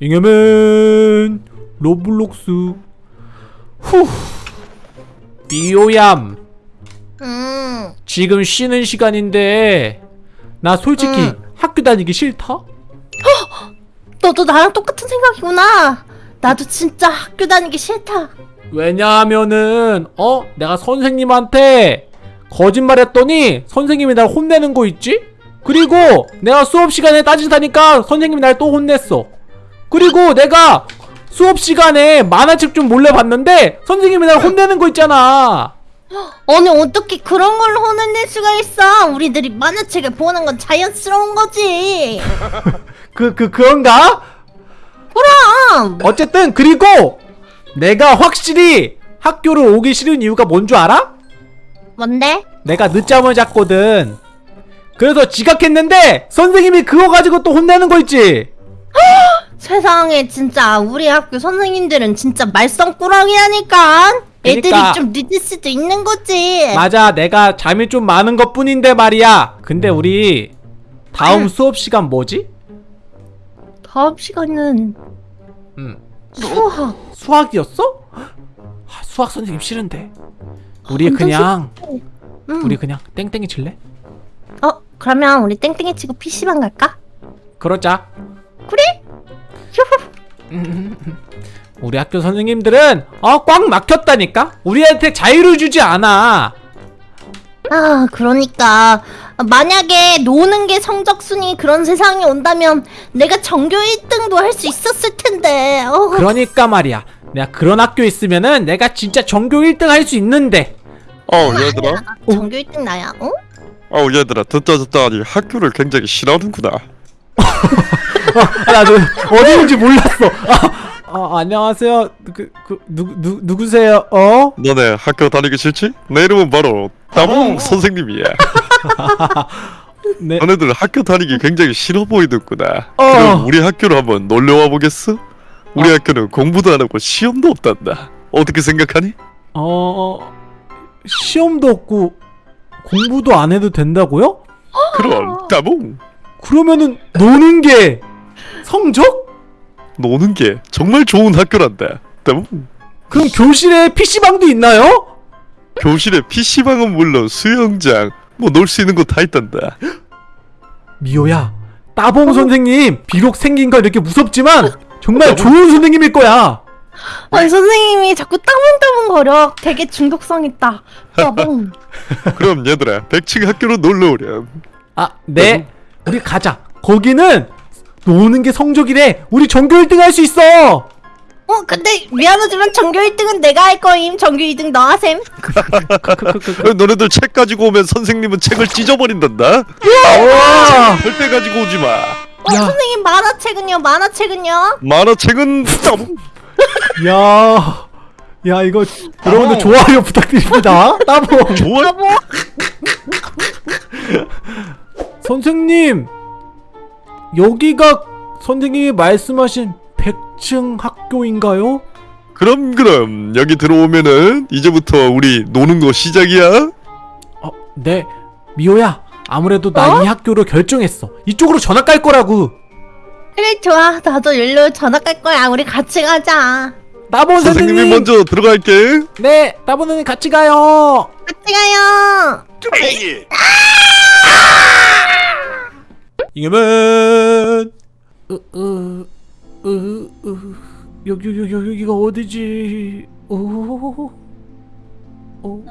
잉여맨 로블록스 후 미오얌 음, 지금 쉬는 시간인데 나 솔직히 응. 학교 다니기 싫다? 너도 나랑 똑같은 생각이구나. 나도 진짜 학교 다니기 싫다. 왜냐하면은 어 내가 선생님한테 거짓말했더니 선생님이 날 혼내는 거 있지? 그리고 내가 수업 시간에 따진다니까 선생님이 날 또 혼냈어. 그리고 내가 수업 시간에 만화책 좀 몰래 봤는데 선생님이 날 혼내는 거 있잖아. 아니 어떻게 그런 걸로 혼을 낼 수가 있어? 우리들이 만화책을 보는 건 자연스러운 거지. 그 그 그런가? 그럼. 어쨌든 그리고 내가 확실히 학교를 오기 싫은 이유가 뭔 줄 알아? 뭔데? 내가 늦잠을 잤거든. 그래서 지각했는데 선생님이 그거 가지고 또 혼내는 거 있지. 세상에 진짜 우리 학교 선생님들은 진짜 말썽꾸러기라니까. 애들이 그러니까. 좀 늦을 수도 있는 거지. 맞아, 내가 잠이 좀 많은 것 뿐인데 말이야. 근데 우리 다음 응. 수업 시간 뭐지? 다음 시간은 음, 수학. 수학이었어? 아, 수학 선생님 싫은데. 우리 그냥 음. 우리 그냥 땡땡이 칠래? 어 그러면 우리 땡땡이 치고 PC방 갈까? 그러자. 그래? 우리 학교 선생님들은 어 꽉 막혔다니까. 우리한테 자유를 주지 않아. 아 그러니까 만약에 노는 게 성적순위 그런 세상이 온다면 내가 전교 1등도 할 수 있었을 텐데 어. 그러니까 말이야. 내가 그런 학교 있으면은 내가 진짜 전교 1등 할 수 있는데. 어우 얘들아 나 전교 1등 나야 어? 어우 얘들아 듣다 듣다 하니 학교를 굉장히 싫어하는구나 아, 나도 어디 있는지 몰랐어. 아, 아, 안녕하세요. 그, 그, 누, 누, 누구세요? 어? 너네 학교 다니기 싫지? 내 이름은 바로 따봉 선생님이야 네. 너네들 학교 다니기 굉장히 싫어 보이는구나 어. 그럼 우리 학교로 한번 놀러와 보겠어? 우리 어. 학교는 공부도 안 하고 시험도 없단다 어떻게 생각하니? 어, 시험도 없고 공부도 안 해도 된다고요? 그럼 따봉 그러면은 노는 게 성적? 노는 게 정말 좋은 학교란다 따봉 그럼 교실에 PC방도 있나요? 교실에 PC방은 물론 수영장 뭐 놀 수 있는 거 다 있단다 미호야, 따봉 선생님 비록 생긴 건 이렇게 무섭지만 정말 좋은 선생님일 거야. 아니 선생님이 자꾸 따봉따봉 거려 되게 중독성 있다 따봉 그럼 얘들아 100층 학교로 놀러 오렴 아, 네. 우리 가자. 거기는 노는 게 성적이래. 우리 전교 1등 할 수 있어. 어 근데 미안하지만 전교 1등은 내가 할 거임 전교 2등 너 하셈 어, 너네들 책 가지고 오면 선생님은 책을 찢어버린단다. 와! 절대 가지고 오지 마. 어 야. 선생님 만화책은요 만화책은요 만화책은. 야. 야, 이거 여러분들 좋아요 부탁드립니다. 따봉. 좋아. 선생님. 여기가 선생님이 말씀하신 100층 학교인가요? 그럼 그럼 여기 들어오면은 이제부터 우리 노는 거 시작이야. 어, 네. 미호야. 아무래도 나 이 학교로 결정했어. 이쪽으로 전학 갈 거라고. 그래 좋아 나도 일로 전학 갈 거야 우리 같이 가자 따봉 선생님. 선생님이 먼저 들어갈게. 네, 따봉 선생님 같이 가요. 같이 가요 잉여맨 으, 으, 으, 으, 여기, 여기, 여기, 여기가 어디지? 오, 오, 오.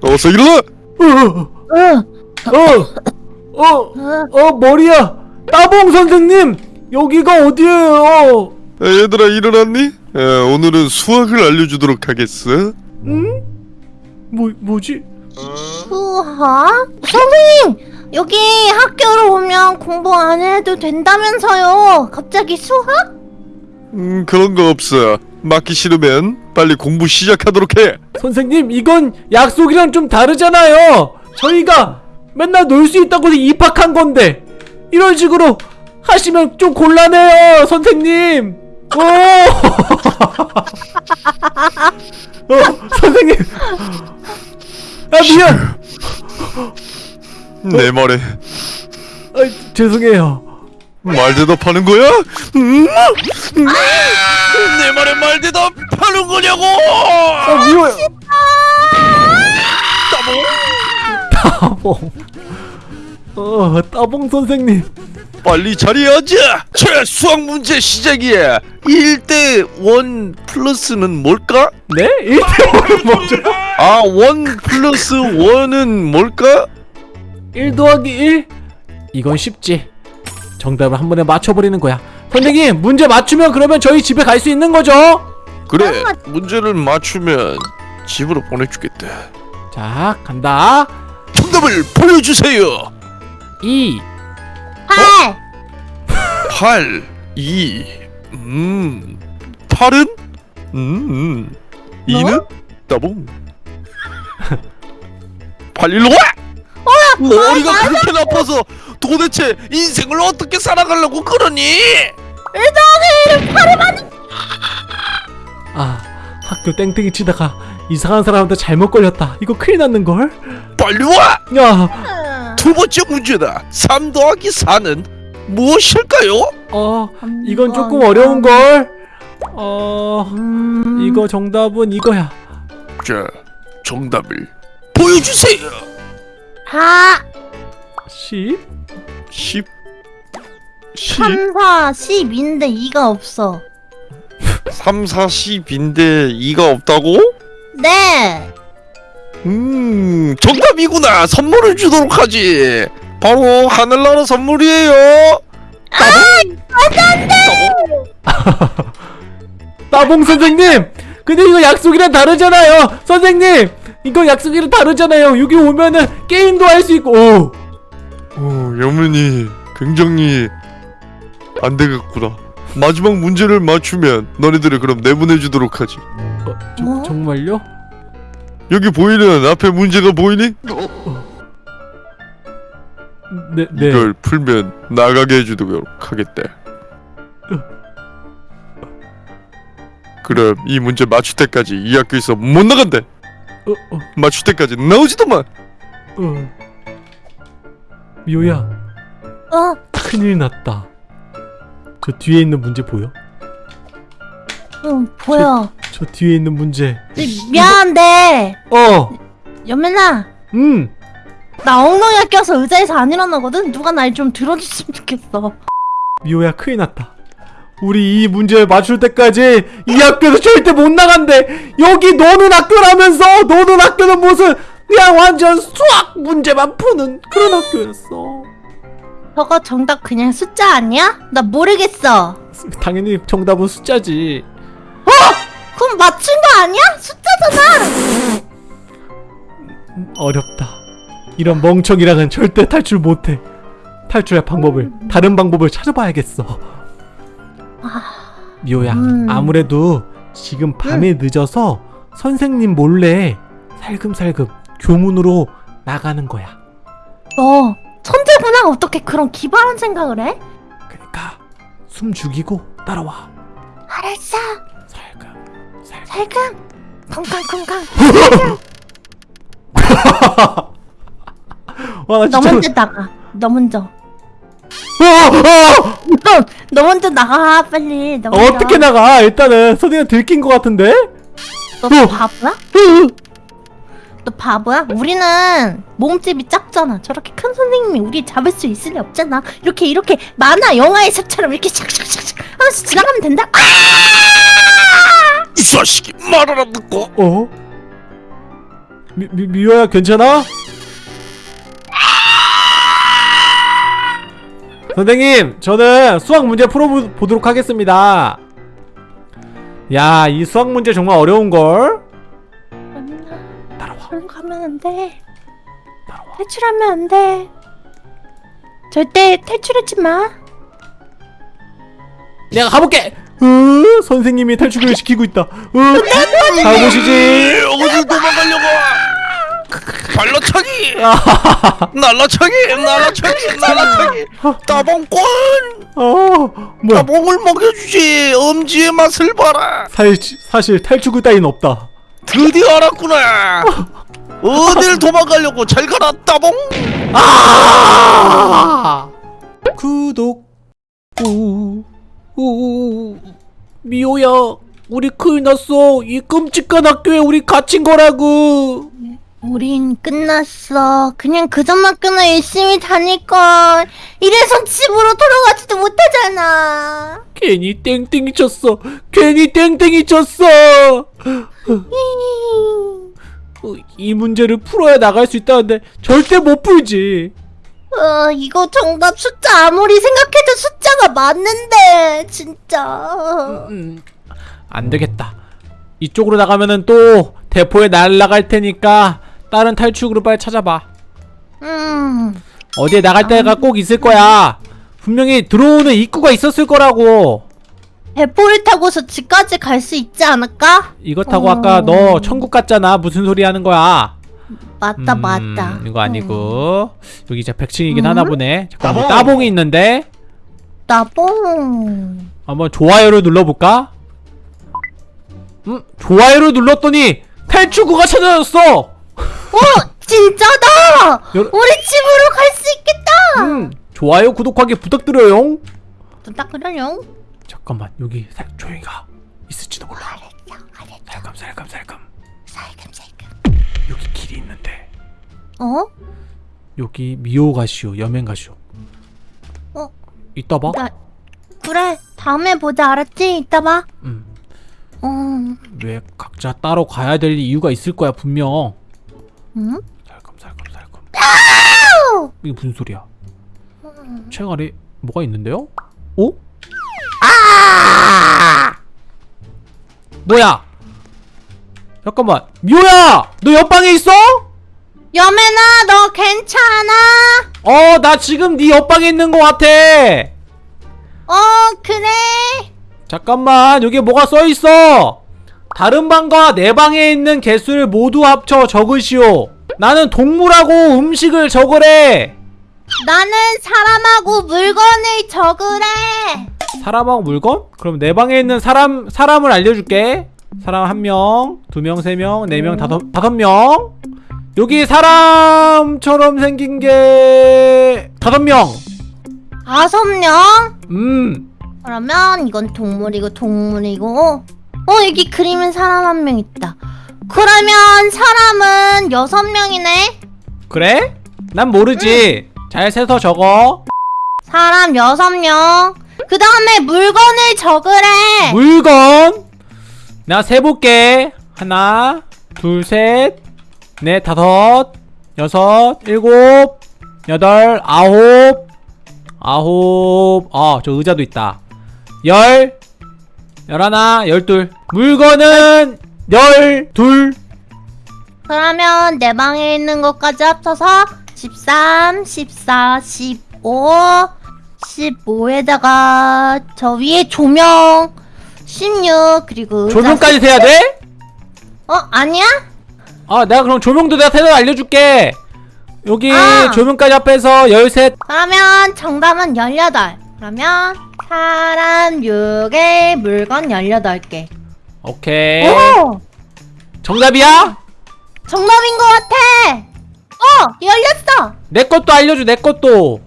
어서 일어나. 어, 어, 어, 어, 머리야. 따봉 선생님, 여기가 어디예요? 에, 얘들아 일어났니? 에, 오늘은 수학을 알려주도록 하겠어. 응? 뭐, 뭐지? 수학? 선생님 여기 학교로 오면 공부 안 해도 된다면서요 갑자기 수학? 음 그런 거 없어. 맞기 싫으면 빨리 공부 시작하도록 해. 선생님, 이건 약속이랑 좀 다르잖아요. 저희가 맨날 놀 수 있다고 입학한 건데 이런 식으로 하시면 좀 곤란해요, 선생님. 오, 어, 선생님. 아 미안. 내 말에 아, 죄송해요. 말 대답하는 거야? 음? 음? 내 말에 말 대답하는 거냐고! 아, 미워요. 따봉. 어, 따봉 선생님. 빨리 자리에 앉아! 자, 수학 문제 시작이야! 1대 1 플러스는 뭘까? 네? 1대5는 뭐죠? 아, 1 플러스 1은 뭘까? 1 더하기 1? 이건 쉽지. 정답을 한 번에 맞춰버리는 거야. 선생님, 문제 맞추면 그러면 저희 집에 갈 수 있는 거죠? 그래, 문제를 맞추면 집으로 보내주겠다. 자, 간다. 정답을 보여주세요! 2. 팔. 8, 2, 음, 8은? 음, 2는? 따봉. 8, 일로 와! 머리가 그렇게 나빠서 도대체 인생을 어떻게 살아가려고 그러니? 아, 학교 땡땡이 치다가 이상한 사람한테 잘못 걸렸다. 이거 큰일 났는걸? 빨리 와! 야, 두 번째 문제다. 3 더하기 4는 무엇일까요? 어, 이건 조금 어려운걸? 어, 음. 이거 정답은 이거야. 자, 정답을 보여주세요. 사. 10? 10, 10, 3, 4, 10인데 2가 없어. 3, 4, 10인데 2가 없다고? 네. 음, 정답이구나. 선물을 주도록 하지. 바로 하늘나라 선물이에요. 따봉 선생님! 근데 이거 약속이랑 다르잖아요! 선생님! 이거 약속이랑 다르잖아요! 여기 오면은 게임도 할 수 있고, 오! 오, 여문이 굉장히 안 되겠구나. 마지막 문제를 맞추면 너네들을 그럼 내보내 주도록 하지. 어, 저, 뭐? 정말요? 여기 보이는 앞에 문제가 보이니? 네, 네. 이걸 풀면 나가게 해주도록 하겠대. 그럼 이 문제 맞출 때까지 이 학교에서 못 나간대. 어, 어, 맞출 때까지 나오지도 마. 어. 미호야, 어. 큰일 났다. 저 뒤에 있는 문제 보여? 응, 보여. 저 뒤에 있는 문제. 미- 미안한데. 어! 연민아. 음! 나 엉덩이가 껴서 의자에서 안 일어나거든? 누가 날 좀 들어줬으면 좋겠어. 미호야, 큰일 났다. 우리 이 문제를 맞출 때까지 이 학교에서 절대 못 나간대! 여기 노는 학교라면서! 노는 학교는 무슨 그냥 완전 수학 문제만 푸는 그런 학교였어. 저거 정답 그냥 숫자 아니야? 나 모르겠어. 당연히 정답은 숫자지. 그럼 맞춘 거 아니야? 숫자잖아. 음, 어렵다. 이런 멍청이랑은 절대 탈출 못해. 탈출할 방법을 다른 방법을 찾아봐야겠어. 미호야, 음. 아무래도 지금 밤이 늦어서 선생님 몰래 살금살금 교문으로 나가는 거야. 너 천재구나. 어떻게 그런 기발한 생각을 해? 그러니까 숨 죽이고 따라와. 알았어. 살금, 살금. 살금. 쿵쾅쿵쾅. 와, 나너 진짜. 먼저 나가. 너 먼저. 어, 어! 너, 너 먼저 나가 빨리. 너 먼저. 어떻게 나가? 일단은 선생님 들킨 것 같은데? 너 어. 바보야? 너 바보야? 우리는 몸집이 작잖아. 저렇게 큰 선생님이 우리 잡을 수 있을 리 없잖아. 이렇게 이렇게 만화 영화에서처럼 이렇게 샥샥샥샥 하면서 지나가면 된다. 아! 이 자식이 말을 안 듣고. 어? 미, 미, 미호야 괜찮아? 선생님 저는 수학 문제 풀어보도록 하겠습니다 야 이 수학 문제 정말 어려운걸? 따라와 그럼 가면 안 돼. 따라와 탈출하면 안 돼. 절대 탈출하지 마. 내가 가볼게 으, 선생님이 탈출을 시키고 있다 으, 잘 보시지 어딜 도망가려고? 발라차기! 아. 날라차기! 아, 날라차기! 날라차기! 따봉권! 어 따봉을 먹여주지! 엄지의 맛을 봐라! 사실, 사실 탈출구 따윈 없다. 드디어 알았구나! 어딜 도망가려고 잘 가라 따봉! 아! 구독. 오, 오, 미호야 우리 큰일 났어. 이 끔찍한 학교에 우리 갇힌 거라고. 우린 끝났어. 그냥 그 전학교나 열심히 다닐걸. 이래서 집으로 돌아가지도 못하잖아. 괜히 땡땡이 쳤어. 괜히 땡땡이 쳤어. 어, 이 문제를 풀어야 나갈 수 있다는데 절대 못 풀지. 어, 이거 정답 숫자 아무리 생각해도 숫자가 맞는데, 진짜. 음, 안 되겠다. 이쪽으로 나가면은 또 대포에 날라갈 테니까 다른 탈출구를 빨리 찾아봐. 음, 어디에 나갈 데가 꼭 있을 거야. 분명히 들어오는 입구가 있었을 거라고. 배포를 타고서 집까지 갈 수 있지 않을까? 이거 타고 어. 아까 너 천국 갔잖아. 무슨 소리 하는 거야? 맞다, 음, 맞다. 이거 아니고 여기 이제 100층이긴 음? 하나 보네. 잠깐 뭐 따봉! 따봉이 있는데 나봉. 한번 좋아요를 눌러볼까? 음 좋아요를 눌렀더니 탈출구가 찾아졌어. 어, 진짜다! 여러- 우리 집으로 갈 수 있겠다! 음 좋아요 구독하기 부탁드려요. 좀 닦으려요? 잠깐만 여기 살 조용히 가 있을지도 몰라. 알았어, 알았어. 살금 살금 살금 살금 살금. 여기 길이 있는데 어? 여기 미호 가시오 여행 가시오. 어? 이따 봐. 나, 그래, 다음에 보자, 알았지? 이따 봐. 음. 어, 왜 각자 따로 가야 될 이유가 있을 거야 분명. 응? 살금살금 살금. 아우! 이게 무슨 소리야? 책 아래 뭐가 있는데요? 어? 뭐야? 잠깐만 미호야 너 옆방에 있어? 여매나, 너 괜찮아? 어 나 지금 네 옆방에 있는 것 같아 어, 그래. 잠깐만 여기 뭐가 써있어 다른 방과 내 방에 있는 개수를 모두 합쳐 적으시오 나는 동물하고 음식을 적으래 나는 사람하고 물건을 적으래. 사람하고 물건? 그럼 내 방에 있는 사람 사람을 알려줄게. 사람 한 명, 두 명, 세 명, 네 명, 다섯 다섯 명. 여기 사람처럼 생긴 게 다섯 명. 다섯 명? 음, 그러면 이건 동물이고 동물이고 어 여기 그림은 사람 한 명 있다 그러면 사람은 여섯 명이네 그래? 난 모르지. 잘 세서 적어. 사람 여섯 명그 다음에 물건을 적으래 물건. 내가 세 볼게. 하나, 둘, 셋, 넷, 다섯, 여섯, 일곱, 여덟, 아홉, 아홉. 아, 저 의자도 있다. 열, 열하나, 열둘. 물건은 열둘. 그러면 내 방에 있는 것까지 합쳐서 13, 14, 15 15에다가 저 위에 조명 16 그리고 조명까지 세야 돼? 어 아니야? 아, 내가 그럼 조명도 내가 세서 알려줄게. 여기 아. 조명까지 합해서 열셋. 그러면 정답은 18. 그러면 사람 6에 물건 18개. 오케이. 오! 정답이야? 정답인 것 같아! 어! 열렸어! 내 것도 알려줘, 내 것도.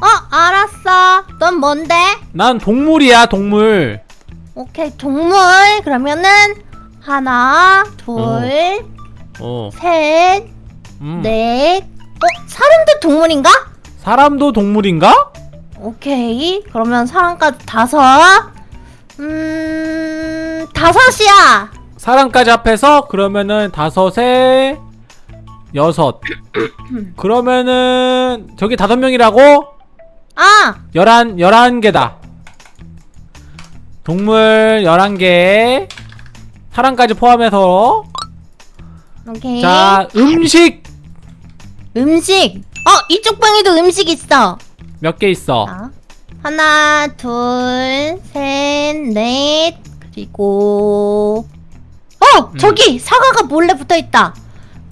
어, 알았어. 넌 뭔데? 난 동물이야, 동물. 오케이, 동물. 그러면은 하나, 둘, 어. 셋, 음. 넷. 어, 사람도 동물인가? 사람도 동물인가? 오케이. 그러면 사람까지 다섯. 음, 다섯이야. 사람까지 합해서 그러면은 다섯에 여섯. 그러면은 저기 다섯 명이라고? 아, 열한 열한 개다. 동물 열한 개. 사람까지 포함해서 오케이. 자 음식 음식. 어, 이쪽 방에도 음식 있어. 몇 개 있어? 자, 하나, 둘, 셋, 넷, 그리고 어, 음. 저기 사과가 몰래 붙어 있다.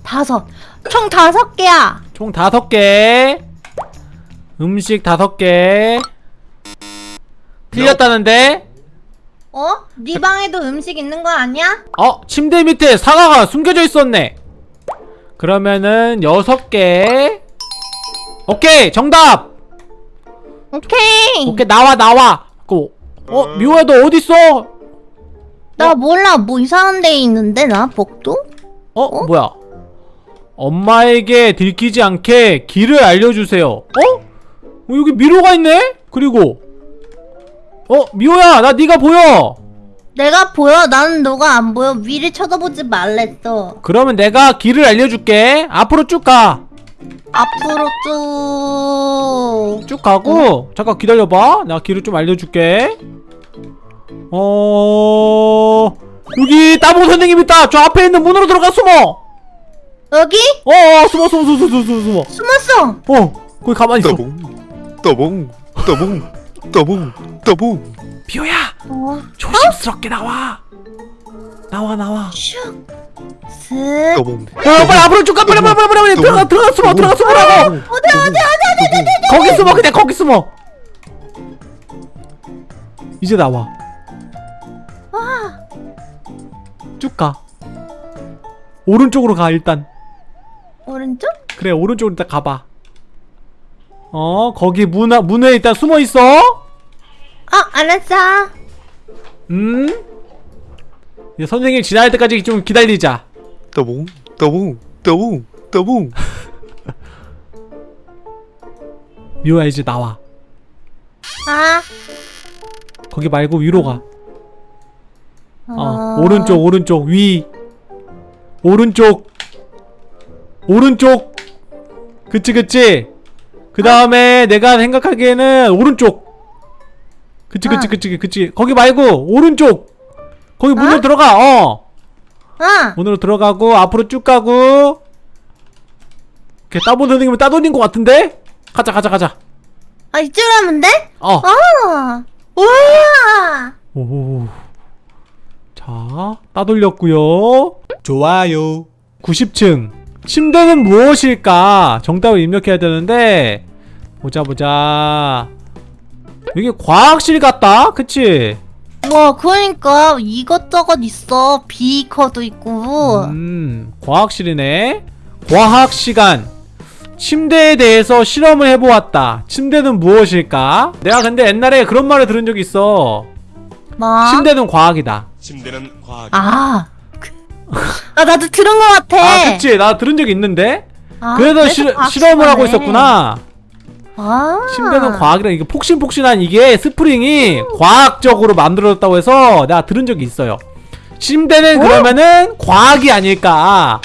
다섯. 총 다섯 개야. 총 다섯 개. 음식 다섯 개. 틀렸다는데? 어? 네 방에도 음식 있는 거 아니야? 어, 침대 밑에 사과가 숨겨져 있었네. 그러면은 여섯 개. 오케이, 정답. 오케이. 오케이, 나와 나와. 그어 미호야 너 어딨어? 나 몰라 뭐 이상한 데 있는데 나 복도? 어, 뭐야? 엄마에게 들키지 않게 길을 알려주세요. 어? 어, 여기 미로가 있네? 그리고 어 미호야 나 네가 보여. 내가 보여 나는 너가 안 보여 위를 쳐다보지 말랬어 그러면 내가 길을 알려줄게. 앞으로 쭉 가. 앞으로 쭉 쭉 가고 잠깐 기다려봐. 내가 길을 좀 알려줄게. 어 여기 따봉 선생님 있다. 저 앞에 있는 문으로 들어가 숨어. 여기? 어, 어 숨어 숨어 숨어 숨어 숨어. 숨었어 어 거기 가만히 있어. 따봉 따봉 따봉 따봉 따봉 미호야 어? 조심스럽게 나와. 나와 나와. 슉 슥. 어, 빨리 앞으로 쭉 가, 빨리, 빨리, 빨리, 빨리, 들어가, 들어가, 숨어, 들어가, 숨으라고. 어디 어디 어디 어디 거기 숨어, 그냥 거기 숨어. 이제 나와. 쭉 가. 오른쪽으로 가 일단. 오른쪽? 그래, 오른쪽으로 일단 가봐. 어, 거기 문, 앞- 문에 일단 숨어 있어. 어 알았어 음. 이제 선생님 지나갈 때까지 좀 기다리자. 따봉 따봉 따봉 따봉 미호야 이제 나와. 아 거기 말고 위로 가. 어, 어... 오른쪽, 오른쪽, 위. 오른쪽. 오른쪽. 그치, 그치. 그 다음에 내가 생각하기에는 오른쪽. 그치, 그치, 어. 그치, 그치. 거기 말고, 오른쪽. 거기 문으로 어? 들어가, 어. 아 문으로 들어가고, 앞으로 쭉 가고. 이렇게 따본 선생님은 따돌린 것 같은데? 가자, 가자, 가자. 아, 이쪽으로 하면 돼? 어. 아 우와 오. 자, 따돌렸고요. 좋아요. 90층. 침대는 무엇일까? 정답을 입력해야 되는데 보자 보자. 여기 과학실 같다. 그치? 와 그러니까 이것저것 있어 비커도 있고 음, 과학실이네. 과학 시간. 침대에 대해서 실험을 해보았다. 침대는 무엇일까? 내가 근데 옛날에 그런 말을 들은 적이 있어. 뭐? 침대는 과학이다. 침대는 과학. 아. 그- 아 나도 들은 것 같아. 아, 그치. 나 들은 적이 있는데. 아, 그래서 실, 과학 실험을 하고. 있었구나. 아. 침대는 과학이라 이게 폭신폭신한 이게 스프링이 과학적으로 만들어졌다고 해서 내가 들은 적이 있어요. 침대는 그러면은 과학이 아닐까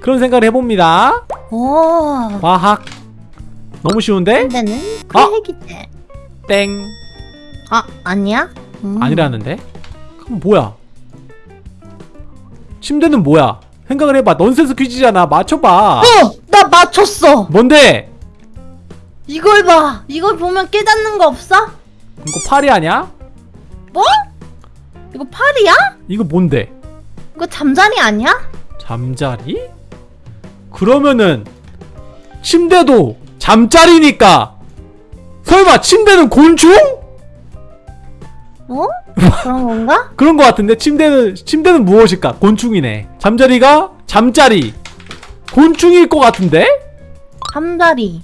그런 생각을 해봅니다. 오. 과학 너무 쉬운데? 침대는 아! 크레기대. 땡아 아니야? 음. 아니라는데? 그럼 뭐야? 침대는 뭐야? 생각을 해봐. 넌센스 퀴즈잖아. 맞춰봐. 어, 나 맞췄어. 뭔데? 이걸 봐. 이걸 보면 깨닫는 거 없어? 이거 팔이 아니야? 뭐? 이거 팔이야? 이거 뭔데? 이거 잠자리 아니야? 잠자리? 그러면은 침대도 잠자리니까 설마 침대는 곤충? 뭐? 그런 건가? 그런 거 같은데 침대는 침대는 무엇일까? 곤충이네. 잠자리가 잠자리 곤충일 것 같은데? 잠자리.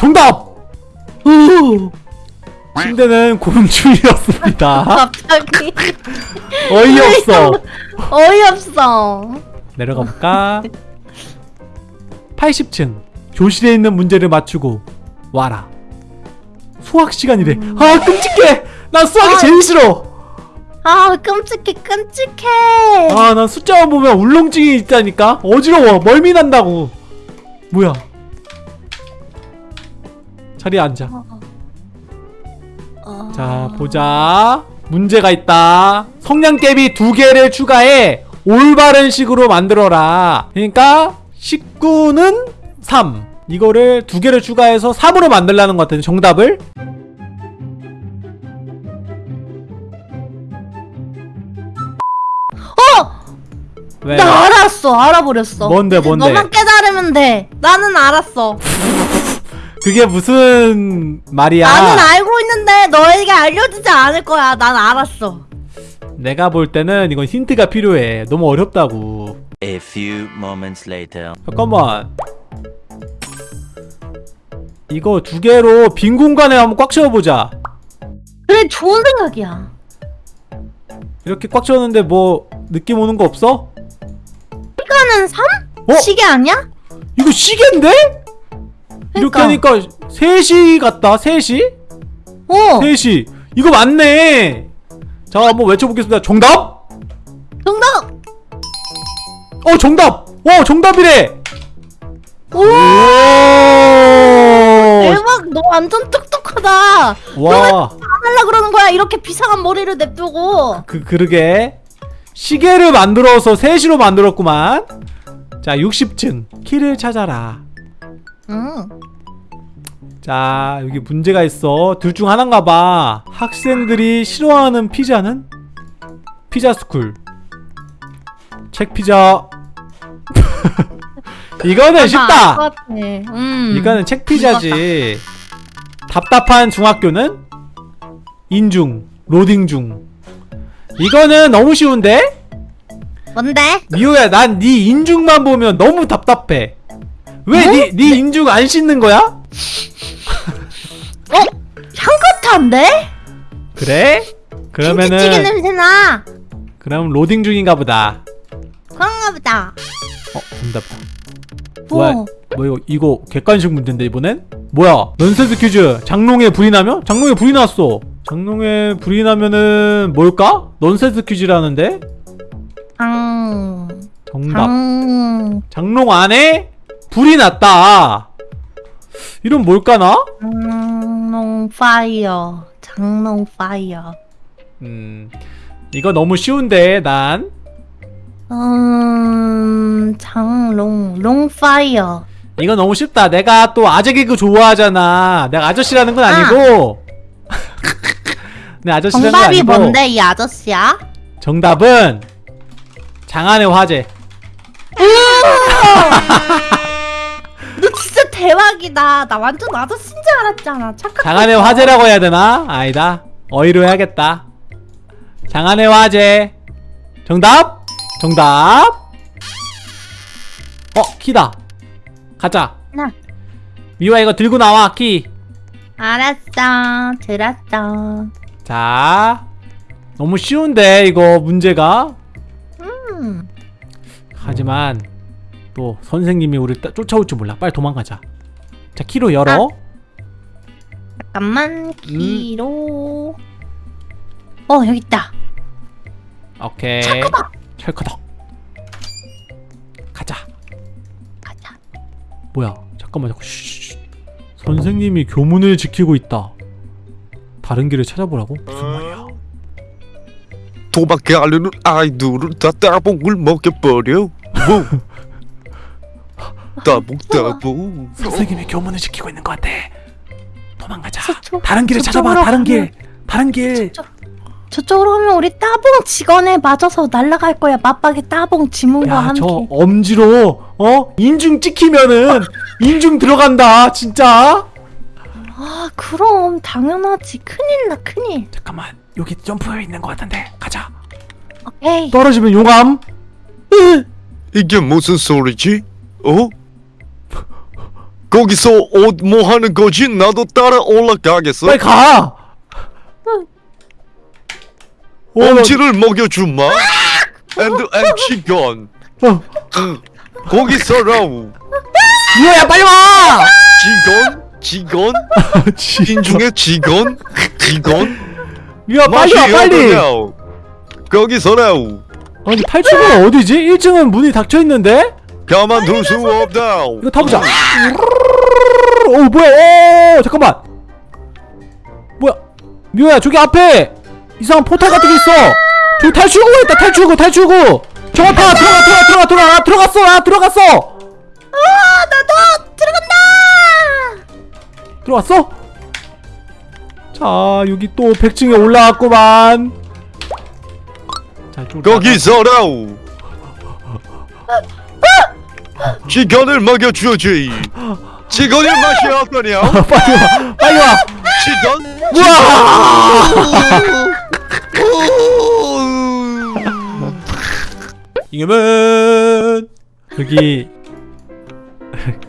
정답. 으. 침대는 곤충이었습니다. 갑자기 어이없어. 어이없어. 내려가 볼까? 80층 교실에 있는 문제를 맞추고 와라. 수학 시간이래. 아 끔찍해. 난 수학이 아. 제일 싫어. 아 끔찍해 끔찍해. 아난 숫자만 보면 울렁증이 있다니까. 어지러워. 멀미 난다고. 뭐야? 자리에 앉아. 어... 자 보자. 문제가 있다. 성냥개비 두 개를 추가해 올바른 식으로 만들어라. 그러니까 19는 3. 이거를 두 개를 추가해서 3으로 만들라는 것 같은데 정답을 왜? 나 알았어 알아버렸어. 뭔데, 뭔데? 너만 깨달으면 돼. 나는 알았어. 그게 무슨 말이야? 나는 알고 있는데 너에게 알려주지 않을 거야. 난 알았어. 내가 볼 때는 이건 힌트가 필요해. 너무 어렵다고. A few moments later. 잠깐만. 이거 두 개로 빈 공간에 한번 꽉 채워보자. 그래 좋은 생각이야. 이렇게 꽉 채웠는데 뭐 느낌 오는 거 없어? 시간은 3? 어? 시계 아니야? 이거 시계인데? 이렇게 그러니까. 하니까 3시 같다 3시? 어 3시 이거 맞네 자 한번 외쳐보겠습니다 정답? 정답. 어 정답! 어 정답이래! 오 오! 대박 너 완전 똑똑하다. 와, 안 하려 그러는 거야 이렇게 비상한 머리를 냅두고. 그, 그러게. 시계를 만들어서 3시로 만들었구만. 자, 60층. 키를 찾아라. 응. 자, 여기 문제가 있어. 둘 중 하나인가 봐. 학생들이 싫어하는 피자는? 피자 스쿨. 책 피자. 이거는 쉽다. 음. 이거는 책 피자지. 답답한 중학교는 인중, 로딩 중. 이거는 너무 쉬운데? 뭔데? 미호야, 난 네 인중만 보면 너무 답답해. 왜 네 네 인중 안 씻는 거야? 어? 향긋한데? 그래? 김치찌개 그러면은 냄새나. 그럼 로딩 중인가 보다. 그런가 보다. 어, 정답다. 뭐야? 뭐? 뭐 이거 이거 객관식 문제인데 이번엔? 뭐야? 넌센스 퀴즈. 장롱에 불이 나면? 장롱에 불이 났어. 장롱에 불이 나면은 뭘까? 넌센스 퀴즈라는데? 장. 정답. 장. 장롱 안에 불이 났다. 이런 뭘까나? 장롱 파이어. 장롱 파이어. 음, 이거 너무 쉬운데 난 음. 장롱 롱 fire. 이거 너무 쉽다. 내가 또 아재 개그 좋아하잖아. 내가 아저씨라는 건 아니고. 내 아저씨라는 건 정답이 아니고. 뭔데 이 아저씨야? 정답은 장안의 화제. 대박이다. 나 완전 아저씨인 줄 알았잖아. 착각. 장안의 화제라고 해야 되나? 아니다. 어이로 해야겠다. 장안의 화제. 정답? 정답? 어, 키다. 가자. 나. 미화 이거 들고 나와, 키. 알았어. 들었어. 자. 너무 쉬운데, 이거 문제가. 음. 하지만, 또 선생님이 우리 따- 쫓아올 줄 몰라. 빨리 도망가자. 자, 키로 열어. 잠깐만 키로. 어 여기 있다. 오케이. 철커덕. 철커덕. 가자. 가자. 뭐야? 잠깐만, 잠깐. 쉬. 선생님이 교문을 지키고 있다. 다른 길을 찾아보라고? 무슨 말이야? 도망가려는 아이들은 다 따봉을 먹여버려. 뭐? 따봉 따봉. 선생님이 교문을 지키고 있는 것 같아. 도망가자. 저쪽- 다른 길을 저쪽으로 찾아봐. 다른 길. 다른 길. 저쪽으로 오면 우리 따봉 직원에 맞아서 날아갈 거야. 맞박에 따봉 지문과 야, 함께. 저 엄지로 어 인중 찍히면은 인중 들어간다. 진짜. 아 그럼 당연하지. 큰일 나 큰일. 잠깐만. 여기 점프해 있는 것 같은데. 가자. 오케이. 떨어지면 용암. 으. 이게 무슨 소리지? 어? 거기서 옷뭐 하는 거지? 나도 따라 올라가겠어. 빨리 가. 어, 엄지를 먹여주마. and and chicken. 어, 응. 거기서라우. 미호야 빨리 와. 직원? 직원? 인중에 직원? 직원? 미호야 빨리 와 빨리. 거기서라우. 아니 탈출구가 어디지? 1층은 문이 닫혀 있는데? 가만둘 수 없다. 이거 타보자. 오 뭐야? 오 잠깐만. 뭐야? 미호야 저기 앞에 이상한 포탈 같은 게 있어. 저기 탈출구가 있다. 탈출구 탈출구. 저거 타 들어가 들어가 들어가 들어가 아, 들어갔어 아 들어갔어. 아 나도 들어간다. 들어왔어? 자 여기 또 100층에 올라왔구만. 자 이쪽으로 거기서라우. 직원을 먹여주지. 직원의 맛이 어떠냐? 빨리 와 빨리 와. 직원? 우와. 이겨면 여기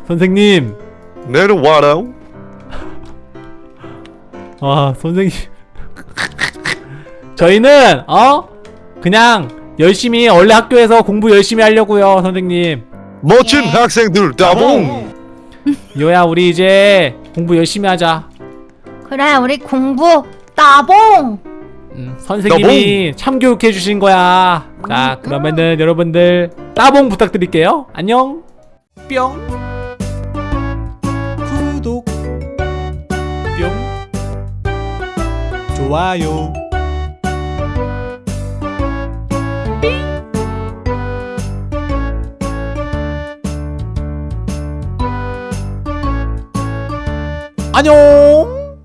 선생님 내려와라우. 아 선생님 저희는 어 그냥 열심히 원래 학교에서 공부 열심히 하려고요 선생님 멋진 예. 학생들 따봉. 이호야 우리 이제 공부 열심히 하자. 그래 우리 공부 따봉. 음, 선생님이 참교육해 주신 거야. 자 그러면은 여러분들 따봉 부탁드릴게요. 안녕. 뿅. 구독. 뿅. 좋아요 안녕